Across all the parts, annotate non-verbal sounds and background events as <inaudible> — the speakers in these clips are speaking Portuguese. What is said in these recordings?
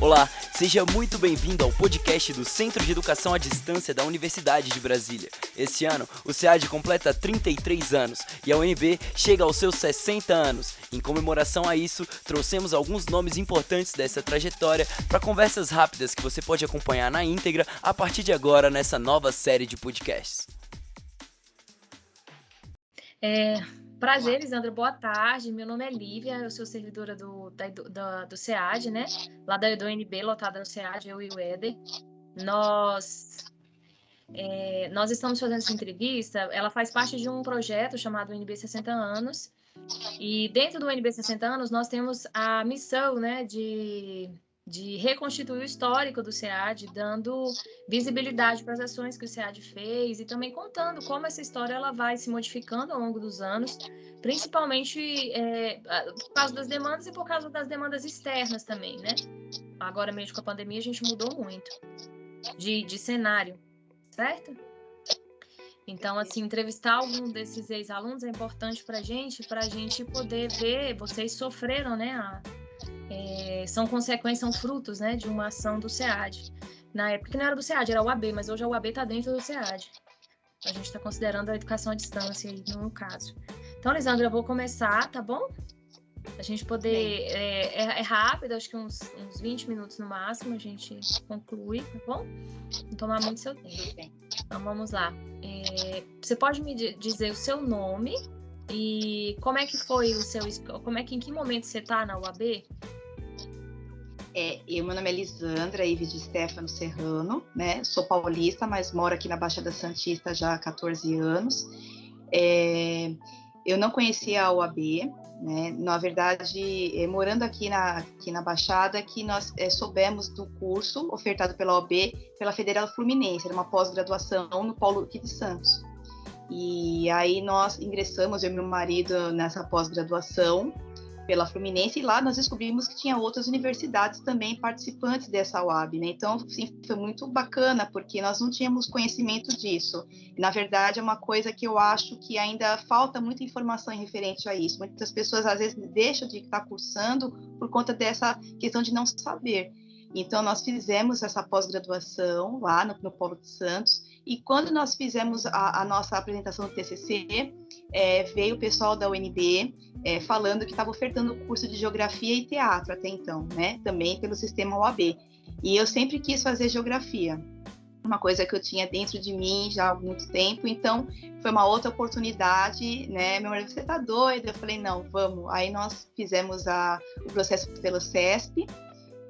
Olá, seja muito bem-vindo ao podcast do Centro de Educação à Distância da Universidade de Brasília. Esse ano, o SEAD completa 33 anos e a UNB chega aos seus 60 anos. Em comemoração a isso, trouxemos alguns nomes importantes dessa trajetória para conversas rápidas que você pode acompanhar na íntegra a partir de agora nessa nova série de podcasts. É, Prazer, Lisandra, boa tarde. Meu nome é Lívia, eu sou servidora do, da, do, SEAD, né? Lá da, do UNB, lotada no SEAD, eu e o Éder. Nós, é, nós estamos fazendo essa entrevista, ela faz parte de um projeto chamado UNB 60 Anos, e dentro do UNB 60 Anos nós temos a missão, né, de de reconstituir o histórico do SEAD, dando visibilidade para as ações que o SEAD fez e também contando como essa história ela vai se modificando ao longo dos anos, principalmente é, por causa das demandas e por causa das demandas externas também, né? Agora mesmo com a pandemia a gente mudou muito de, de cenário, certo? Então, assim, entrevistar algum desses ex-alunos é importante para a gente, para a gente poder ver, vocês sofreram, né, a, é, são consequências, são frutos né, de uma ação do SEAD. Na época não era do SEAD, era o UAB, mas hoje a UAB está dentro do SEAD. A gente está considerando a educação à distância aí, no caso. Então, Lisandra, eu vou começar, tá bom? A gente poder. É, é, é, rápido, acho que uns, uns 20 minutos no máximo, a gente conclui, tá bom? Não tomar muito seu tempo. Então, vamos lá. É, você pode me dizer o seu nome e como é que foi o seu. Como é que em que momento você está na UAB? É, eu, meu nome é Lisandra Ives de Stefano Serrano, né? Sou paulista, mas moro aqui na Baixada Santista já há 14 anos. É, eu não conhecia a UAB, né? Na verdade, é, morando aqui na, aqui na Baixada, que nós é, soubemos do curso ofertado pela OAB pela Federal Fluminense, era uma pós-graduação no Paulo aqui de Santos. E aí nós ingressamos, eu e meu marido, nessa pós-graduação pela Fluminense, e lá nós descobrimos que tinha outras universidades também participantes dessa UAB, né? Então, sim, foi muito bacana, porque nós não tínhamos conhecimento disso. Na verdade, é uma coisa que eu acho que ainda falta muita informação referente a isso. Muitas pessoas, às vezes, deixam de estar cursando por conta dessa questão de não saber. Então, nós fizemos essa pós-graduação lá no, no Polo de Santos, e quando nós fizemos a, a nossa apresentação do TCC, é, veio o pessoal da UNB é, falando que estava ofertando o curso de Geografia e Teatro até então, né? Também pelo sistema OAB. E eu sempre quis fazer Geografia, uma coisa que eu tinha dentro de mim já há muito tempo, então foi uma outra oportunidade, né? Meu marido, você tá doido? Eu falei, não, vamos. Aí nós fizemos a, o processo pelo CESP,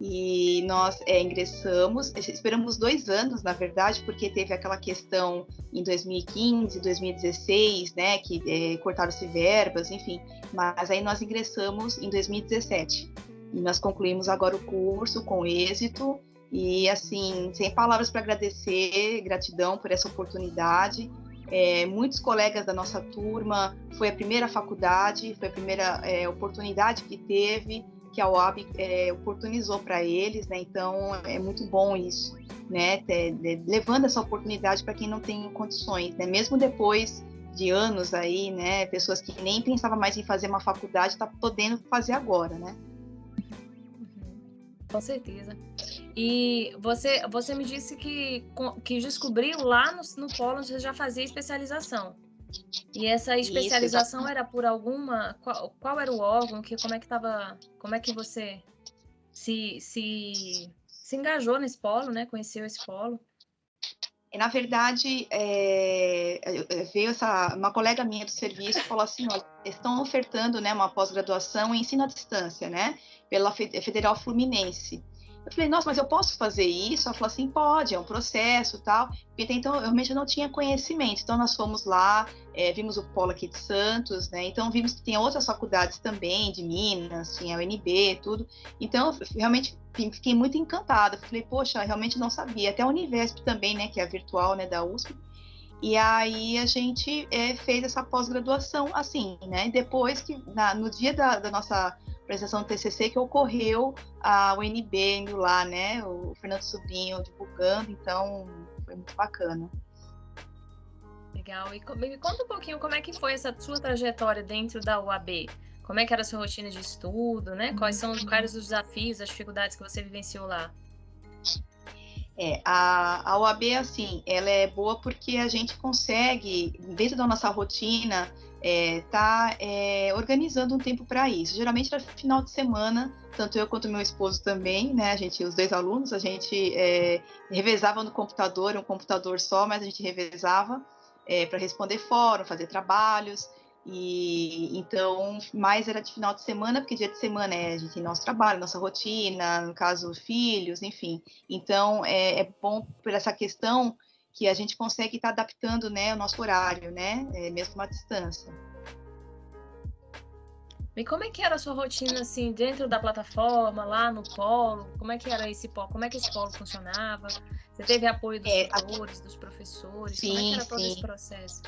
e nós é, ingressamos, esperamos dois anos, na verdade, porque teve aquela questão em 2015, 2016, né, que é, cortaram-se verbas, enfim, mas aí nós ingressamos em 2017 e nós concluímos agora o curso com êxito. E assim, sem palavras para agradecer, gratidão por essa oportunidade. É, muitos colegas da nossa turma, foi a primeira faculdade, foi a primeira é, oportunidade que teve, que a OAB é, oportunizou para eles, né? Então é muito bom isso, né? É, levando essa oportunidade para quem não tem condições, né? Mesmo depois de anos aí, né? Pessoas que nem pensavam mais em fazer uma faculdade, está podendo fazer agora, né? Uhum. Com certeza. E você, você me disse que, que descobriu lá no, no Polo, você já fazia especialização. E essa especialização Isso, era por alguma. Qual, qual, era o órgão? Que, como é que estava. Como é que você se, se, se engajou nesse polo, né? Conheceu esse polo? Na verdade, é, veio essa, uma colega minha do serviço falou assim, olha, estão ofertando né, uma pós-graduação em ensino à distância, né, pela Federal Fluminense. Eu falei, nossa, mas eu posso fazer isso? Ela falou assim, pode, é um processo tal. Porque então, eu realmente não tinha conhecimento. Então, nós fomos lá, é, vimos o polo aqui de Santos, né? Então, vimos que tinha outras faculdades também, de Minas, tinha a UNB, tudo. Então, realmente fiquei muito encantada. Falei, poxa, realmente não sabia. Até a Univesp também, né? Que é a virtual, né? Da USP. E aí a gente é, fez essa pós-graduação assim, né? Depois que, na, no dia da, da nossa apresentação do TCC que ocorreu a UNB indo lá, né? O Fernando Sobrinho divulgando, então foi muito bacana. Legal. E me conta um pouquinho como é que foi essa sua trajetória dentro da UAB. Como é que era a sua rotina de estudo, né? Quais são quais os desafios, as dificuldades que você vivenciou lá? É, a, a OAB, assim, ela é boa porque a gente consegue, dentro da nossa rotina, é, tá é, organizando um tempo para isso. Geralmente era final de semana, tanto eu quanto meu esposo também, né? A gente, os dois alunos, a gente é, revezava no computador, um computador só, mas a gente revezava é, para responder fórum, fazer trabalhos. E então, mais era de final de semana, porque dia de semana é a gente tem nosso trabalho, nossa rotina, no caso, filhos, enfim. Então, é, é bom por essa questão que a gente consegue estar tá adaptando né, o nosso horário, né? É, mesmo à distância. E como é que era a sua rotina, assim, dentro da plataforma, lá no polo? Como é que era esse polo? Como é que esse polo funcionava? Você teve apoio dos é, tutores, dos professores? Sim, como é que era todo sim. esse processo?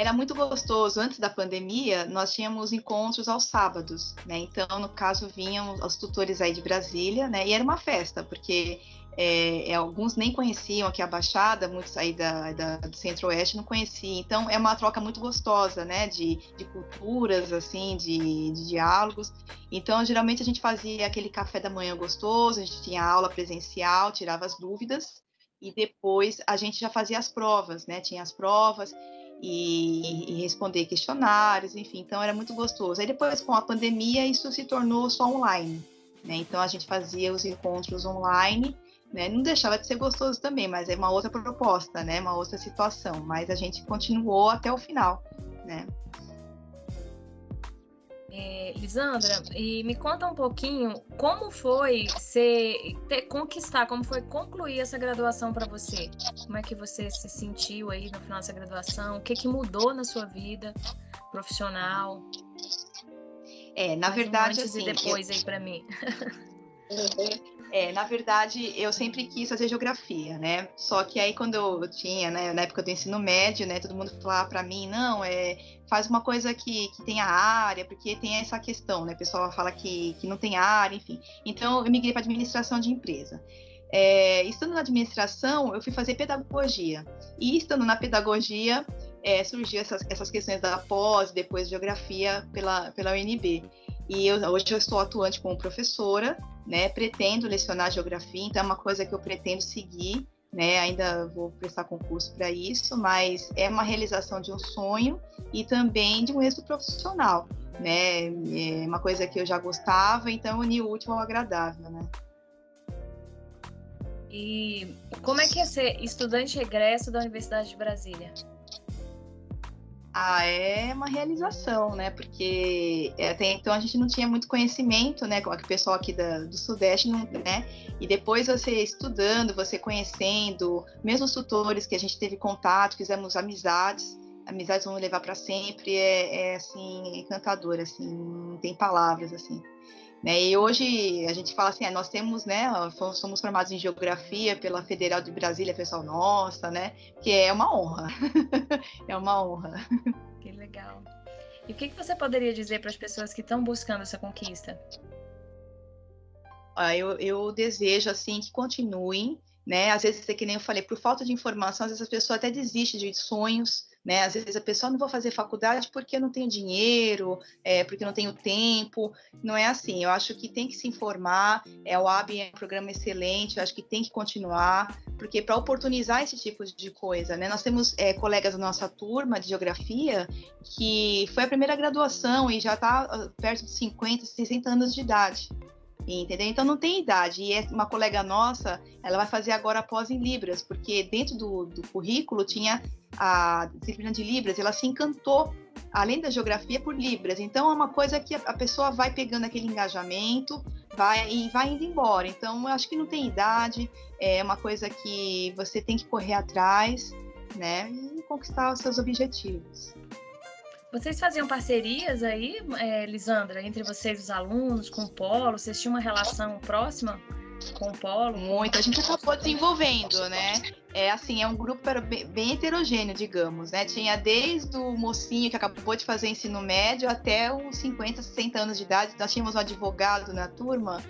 Era muito gostoso. Antes da pandemia, nós tínhamos encontros aos sábados, né? Então, no caso, vinham os tutores aí de Brasília, né? E era uma festa, porque é, é, alguns nem conheciam aqui a Baixada, muitos aí da, da, do Centro-Oeste não conheciam. Então, é uma troca muito gostosa, né? De, de culturas, assim, de, de diálogos. Então, geralmente a gente fazia aquele café da manhã gostoso, a gente tinha aula presencial, tirava as dúvidas, e depois a gente já fazia as provas, né? Tinha as provas, e, e, responder questionários, enfim, então era muito gostoso. Aí depois, com a pandemia, isso se tornou só online, né? Então a gente fazia os encontros online, né? Não deixava de ser gostoso também, mas é uma outra proposta, né? Uma outra situação, mas a gente continuou até o final, né? É, Lisandra, e me conta um pouquinho como foi ser, ter, conquistar, como foi concluir essa graduação para você? Como é que você se sentiu aí no final dessa graduação? O que, que mudou na sua vida profissional? É, na verdade, antes assim, e depois eu... aí para mim. <laughs> É, na verdade, eu sempre quis fazer geografia, né? Só que aí quando eu tinha, né, na época do ensino médio, né, todo mundo falava para mim, não, é, faz uma coisa que, que tenha área, porque tem essa questão, né? O pessoal fala que, que não tem área, enfim. Então, eu migrei para administração de empresa. É, estando na administração, eu fui fazer pedagogia. E estando na pedagogia, é, surgiu essas, essas questões da pós, depois geografia pela, pela UNB. E eu, hoje eu estou atuante como professora, né? Pretendo lecionar geografia, então é uma coisa que eu pretendo seguir, né? Ainda vou prestar concurso para isso, mas é uma realização de um sonho e também de um êxito profissional, né? É uma coisa que eu já gostava, então unir o útil ao agradável, né? E como é que é ser estudante regresso da Universidade de Brasília? Ah, é uma realização, né? Porque é, até então a gente não tinha muito conhecimento, né? Com o pessoal aqui da, do Sudeste, não, né? E depois você estudando, você conhecendo, mesmo os tutores que a gente teve contato, fizemos amizades, amizades vão levar para sempre, é, é, assim, encantador, assim, não tem palavras, assim. Né? E hoje a gente fala assim, é, nós temos, né, somos formados em geografia pela Federal de Brasília, pessoal nossa, né, que é uma honra, <laughs> é uma honra. Que legal. E o que, que você poderia dizer para as pessoas que estão buscando essa conquista? Ah, eu, eu desejo, assim, que continuem, né, às vezes, é que nem eu falei, por falta de informação, às vezes a pessoa até desiste de sonhos, né? Às vezes a pessoa não vou fazer faculdade porque não tenho dinheiro, é, porque não tenho tempo. Não é assim. Eu acho que tem que se informar. É, o AB é um programa excelente. Eu acho que tem que continuar, porque para oportunizar esse tipo de coisa, né? Nós temos é, colegas da nossa turma de geografia que foi a primeira graduação e já está ah, perto de 50, 60 anos de idade entendeu? Então não tem idade. E é uma colega nossa, ela vai fazer agora pós em Libras, porque dentro do, do currículo tinha a disciplina de Libras, ela se encantou, além da geografia, por Libras. Então é uma coisa que a pessoa vai pegando aquele engajamento vai e vai indo embora. Então eu acho que não tem idade, é uma coisa que você tem que correr atrás, né? E conquistar os seus objetivos. Vocês faziam parcerias aí, é, Lisandra, entre vocês, os alunos, com o Polo? Vocês tinham uma relação próxima com o Polo? Muito, a gente acabou desenvolvendo, né? É assim, é um grupo bem heterogêneo, digamos, né? Tinha desde o mocinho que acabou de fazer ensino médio até os 50, 60 anos de idade. Nós tínhamos um advogado na turma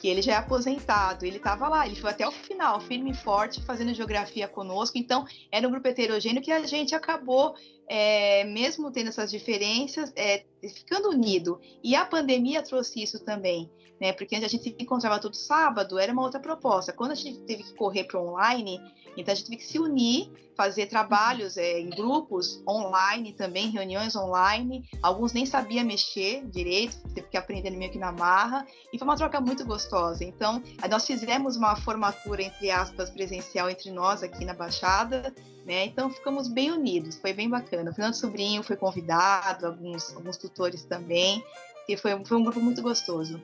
que ele já é aposentado, ele estava lá, ele foi até o final, firme e forte, fazendo geografia conosco. Então, era um grupo heterogêneo que a gente acabou é, mesmo tendo essas diferenças, é, ficando unido. E a pandemia trouxe isso também, né? Porque a gente se encontrava todo sábado, era uma outra proposta. Quando a gente teve que correr para online, então a gente teve que se unir, fazer trabalhos é, em grupos online também, reuniões online. Alguns nem sabia mexer direito, teve que aprender meio que na marra. E foi uma troca muito gostosa. Então, nós fizemos uma formatura, entre aspas, presencial entre nós aqui na Baixada, né? Então ficamos bem unidos, foi bem bacana. O Fernando Sobrinho foi convidado, alguns, alguns tutores também, e foi, foi um grupo muito gostoso.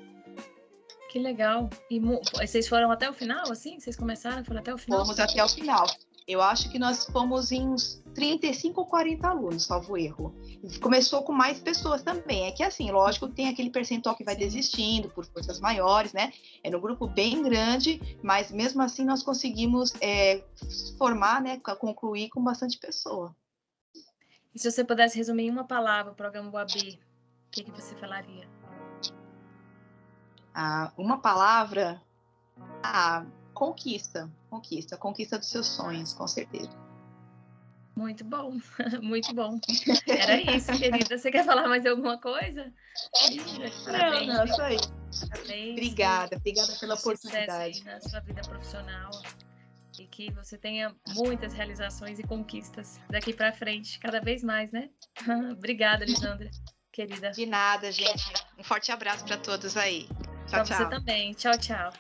Que legal. E vocês foram até o final, assim? Vocês começaram, foram até o final? Fomos até o final. Eu acho que nós fomos em uns 35 ou 40 alunos, salvo erro. Começou com mais pessoas também. É que assim, lógico, tem aquele percentual que vai desistindo por forças maiores, né? É no grupo bem grande, mas mesmo assim nós conseguimos é, formar, né? Concluir com bastante pessoa. E se você pudesse resumir em uma palavra o programa UAB, o que, que você falaria? Ah, uma palavra. Ah, conquista, conquista, conquista dos seus sonhos, com certeza. Muito bom, <laughs> muito bom. <laughs> Era isso, querida. Você quer falar mais alguma coisa? Parabéns, não, não, só isso. Parabéns. Obrigada, obrigada pela oportunidade. na sua vida profissional e que você tenha muitas realizações e conquistas daqui para frente, cada vez mais, né? <laughs> Obrigada, Lisandra, querida. De nada, gente. Um forte abraço para todos aí. Tchau, pra tchau. você também. Tchau, tchau.